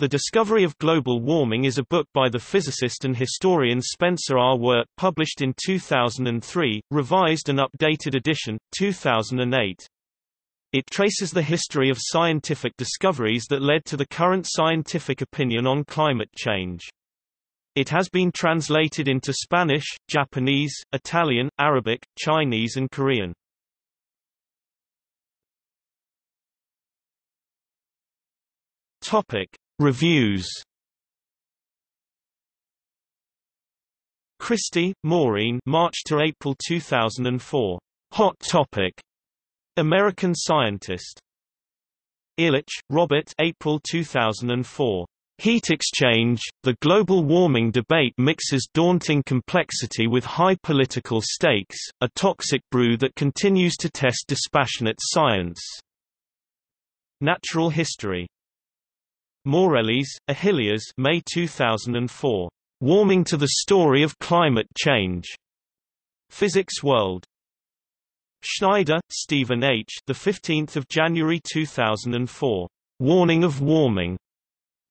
The Discovery of Global Warming is a book by the physicist and historian Spencer R. Weart published in 2003, revised and updated edition, 2008. It traces the history of scientific discoveries that led to the current scientific opinion on climate change. It has been translated into Spanish, Japanese, Italian, Arabic, Chinese and Korean. Topic. Reviews Christie, Maureen March to April 2004. Hot Topic. American Scientist. Illich, Robert April 2004. Heat exchange, the global warming debate mixes daunting complexity with high political stakes, a toxic brew that continues to test dispassionate science. Natural History Morelles, Achilles May 2004. Warming to the Story of Climate Change. Physics World. Schneider, Stephen H. The 15th of January 2004. Warning of Warming.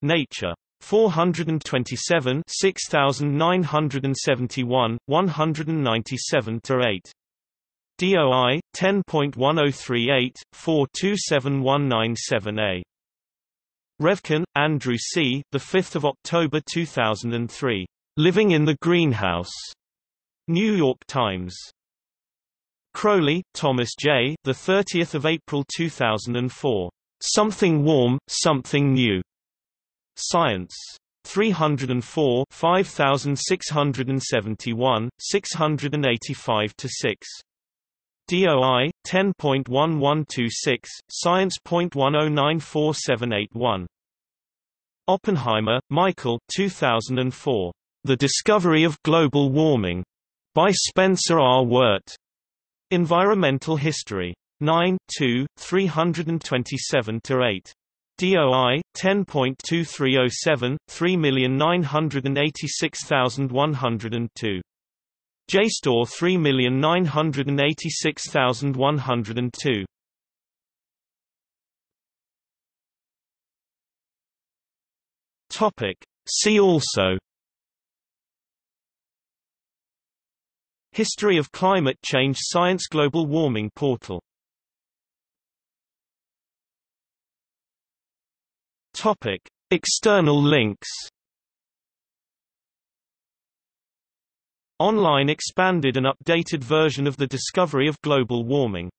Nature. 427 6971, 197 8. DOI 10.1038 427197A. Revkin, Andrew C. The 5th of October 2003. Living in the Greenhouse. New York Times. Crowley, Thomas J. The 30th of April 2004. Something warm, something new. Science. 304 5671, 685 6. DOI 10.1126 Science.10947881 Oppenheimer, Michael 2004 The Discovery of Global Warming. By Spencer R. Weart Environmental History. 9 2 327 8 DOI 10.2307 3986102 JSTOR 3986102. Topic. See also History of climate change Science Global Warming Portal Topic. External links Online expanded and updated version of the discovery of global warming